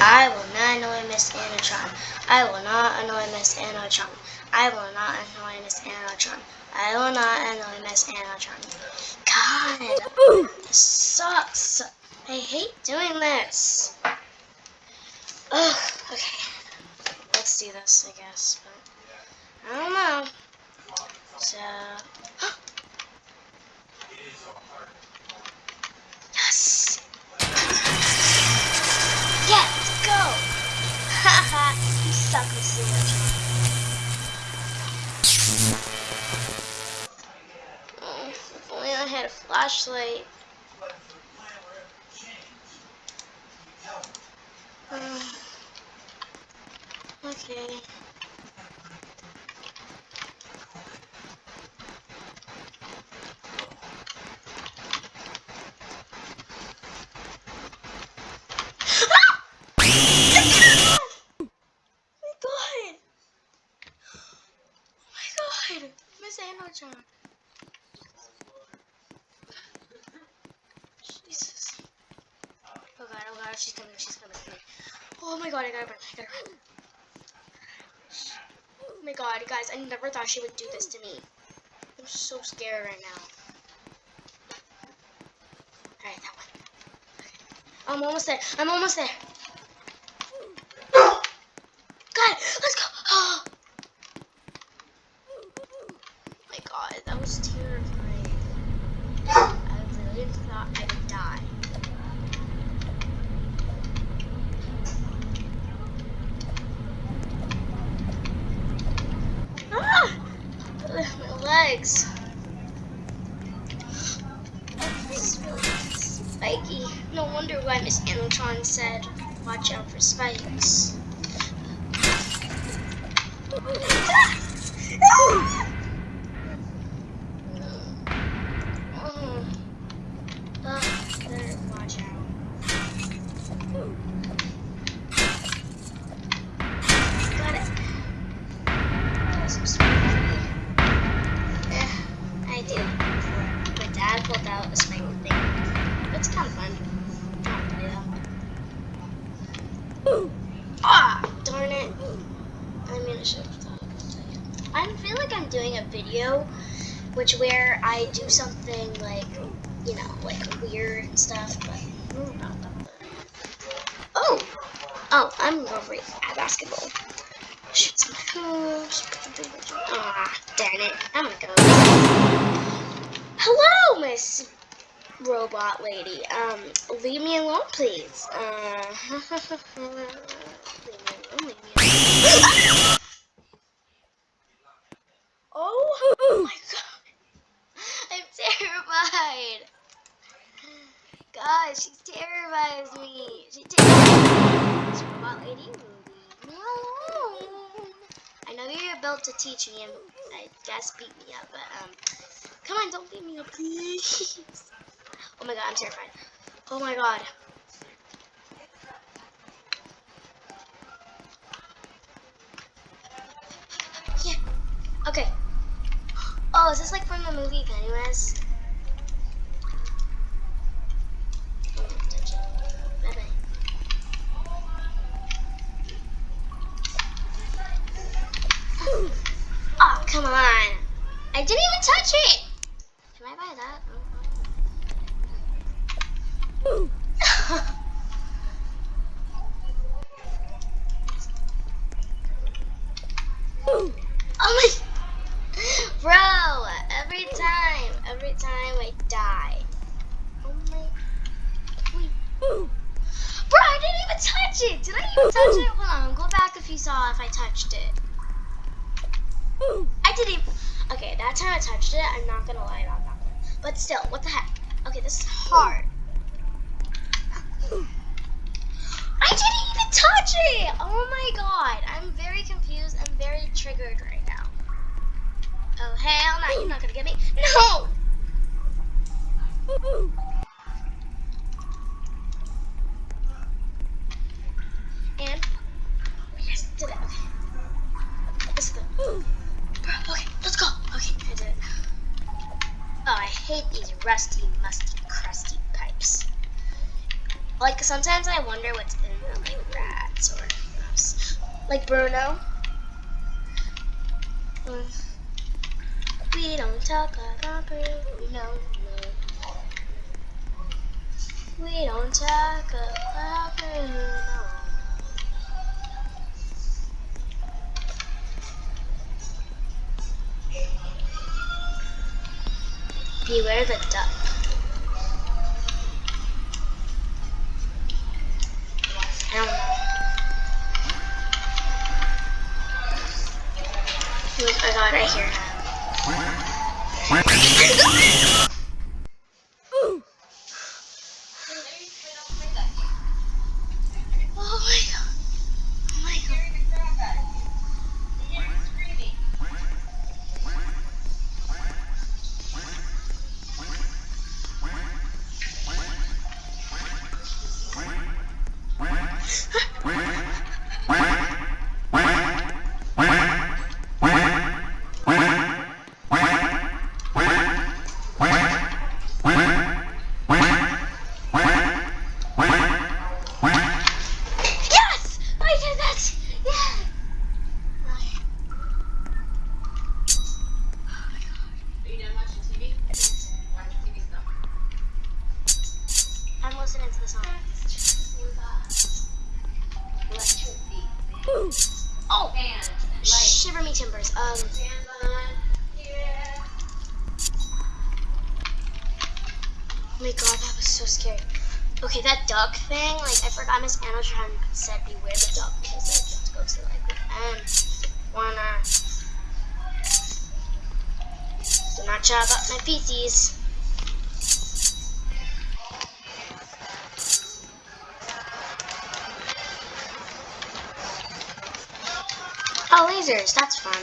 I will not annoy Miss Ani-Tron. I will not annoy Miss Ani-Tron. I will not annoy Miss Ani-Tron. I will not annoy Miss Ani-Tron. God, this sucks. I hate doing this. Ugh, okay. Let's do this, I guess, but I don't know. So, flashlight. Um, okay. Ah! Oh my god! Oh my god! Miss Anna-chan. Jesus. Oh god, oh god, she's coming, she's coming. Oh my god, I gotta run, I gotta run. Oh my god, guys, I never thought she would do this to me. I'm so scared right now. Alright, that one. I'm almost there. I'm almost there. God, let's go. Oh. my god, that was terrifying. I really thought I would die. Ah! Ugh, my legs. Spiky. No wonder why Miss Ani-Tron said, watch out for spikes. Ah! Ah! Oh. Oh, better watch out. Got it. So spiky. Eh, I did it before. My dad pulled out a spike thing. It's kind of fun. I'll play that. Ah, darn it. I mean, I should have thought about that. I feel like I'm doing a video, where I do something like, you know, like weird and stuff, but. Oh, oh, I'm over at basketball. Shoot some hoops. Ah, darn it. I'm gonna go. Hello, Miss Robot Lady. Um, leave me alone, please. Uh, alone. Oh my god. Terrified. God, she terrifies me. She terrifies Miss Robot Lady. Leave me. I know you're built to teach me and I guess beat me up, but um, come on, don't beat me up, please. Oh my god, I'm terrified. Oh my god. Yeah. Okay. Oh, is this like from the movie Pennywise? Even touch it. Can I buy that? oh oh my. Bro, every time, every time I die. Oh my. Wait. Bro, I didn't even touch it. Did I even touch it? Hold on, go back if you saw if I touched it. I didn't even. Okay, that time I touched it, I'm not gonna lie about that one. But still, what the heck? Okay, this is hard. I didn't even touch it! Oh my god, I'm very confused. I'm very triggered right now. Oh, hell no, you're not gonna get me. No! Sometimes I wonder what's in them, like rats or mouse. Like Bruno. We don't talk about Bruno. No. We don't talk about Bruno. Beware the duck. I don't I got it right here. Me timbers. Um, oh my god, that was so scary. Okay, that duck thing, like, I forgot Miss Ani-Tron said beware the duck because they just go to, like, the end. Wanna. Do not chat about my feces. Oh, lasers, that's fun.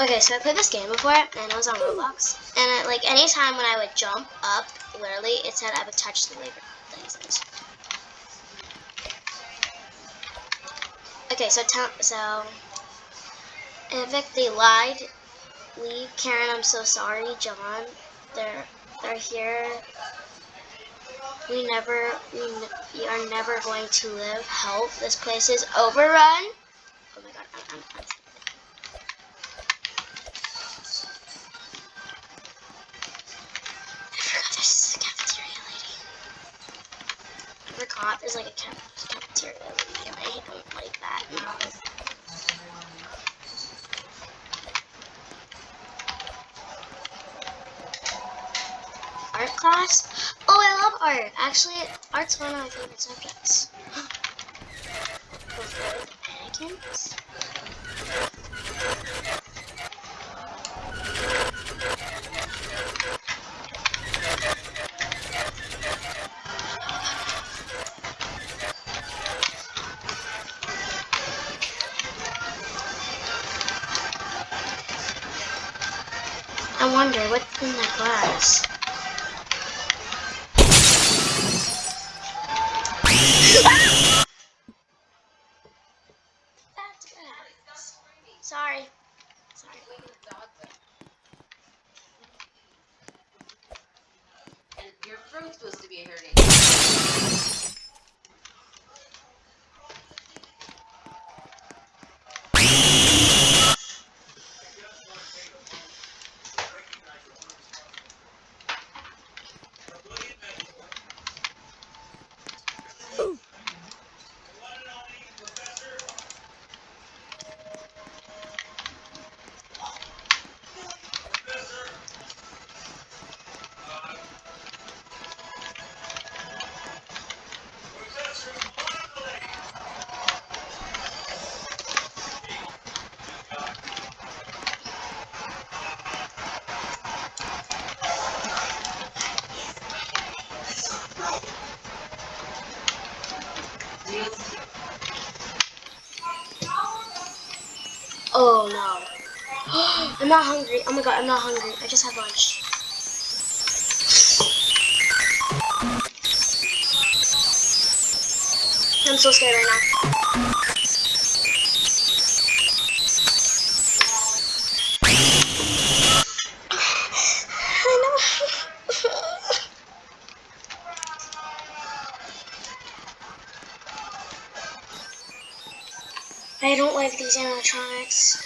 Okay, so I played this game before, and it was on Roblox. And it, like anytime when I would jump up, literally, it said I would touch the laser lasers. Okay, so so Evic, they lied. Leave Karen, I'm so sorry. John, they're they're here. We never we, we are never going to live. Help! This place is overrun. Forgot there's like a cafeteria lady. and I don't like that. Art class? Oh, I love art. Actually, art's one of my favorite subjects. Before the I wonder what's in that glass. I'm not hungry. Oh my god, I'm not hungry. I just had lunch. I'm so scared right now. I don't like these animatronics.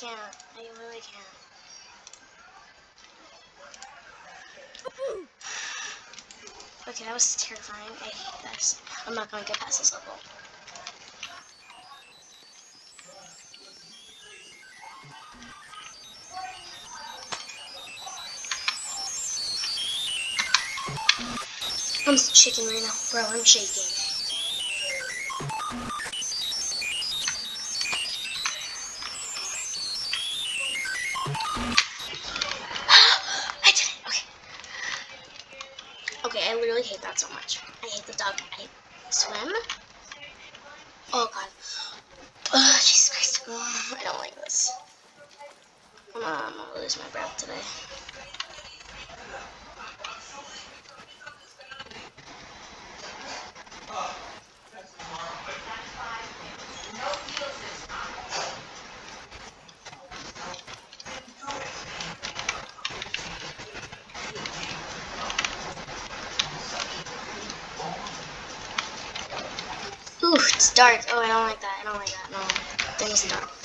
Can't. I really can't. Okay, that was terrifying. I hate this. I'm not gonna get past this level. I'm shaking right now. Bro, I'm shaking. Ooh, it's dark. Oh, I don't like that. I don't like that. No, things dark.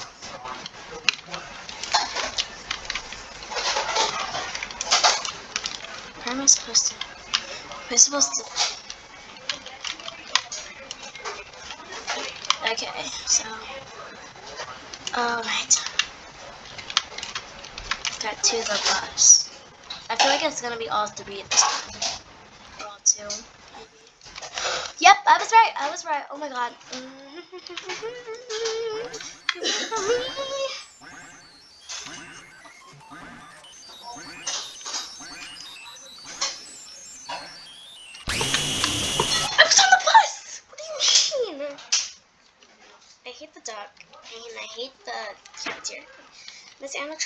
Where am I supposed to? Am I supposed to? Okay, so. Alright. Got to the bus. I feel like it's gonna be all three this time. Or all two. Yep, I was right. I was right. Oh my god.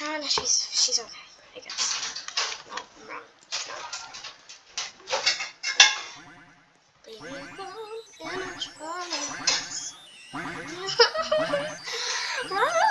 Animatron, she's she's okay, I guess. No, I'm wrong. She's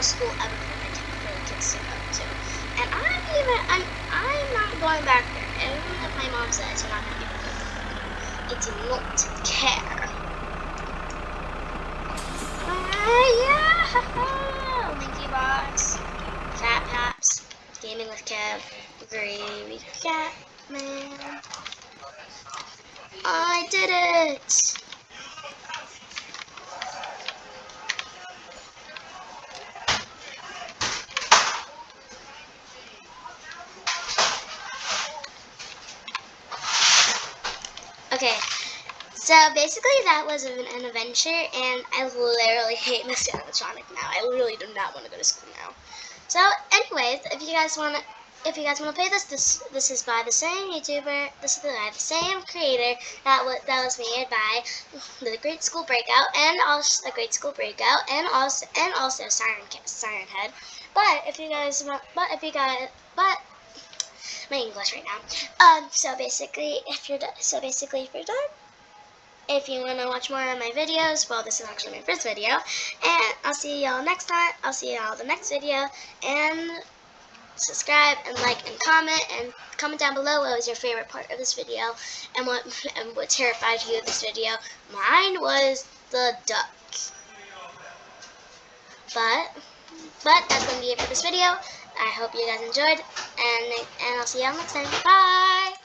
worst school ever for the the kids to go to. And I'm even, I'm, I'm not going back there. Even if my mom says you're not gonna get it, it's not care. Ah, yeah! Linky Box, Fat Paps, Gaming with Kev, Gravy Cat Man. I did it! So basically that was an, an adventure, and I literally hate Mr. Animatronic now. I literally do not want to go to school now. So, anyways, if you guys want to, if you guys want to play this, this this is by the same YouTuber. This is by the same creator that was that was made by the Great School Breakout and also the Great School Breakout and also and also Siren Siren Head. But if you guys but if you guys, but my English right now. Um, so basically, if you're so basically, if you're done, if you want to watch more of my videos, well, this is actually my first video, and I'll see y'all next time. I'll see y'all the next video, and subscribe and like and comment and comment down below what was your favorite part of this video and what and what terrified you of this video. Mine was the duck. But but that's gonna be it for this video. I hope you guys enjoyed and and I'll see y'all next time. Bye.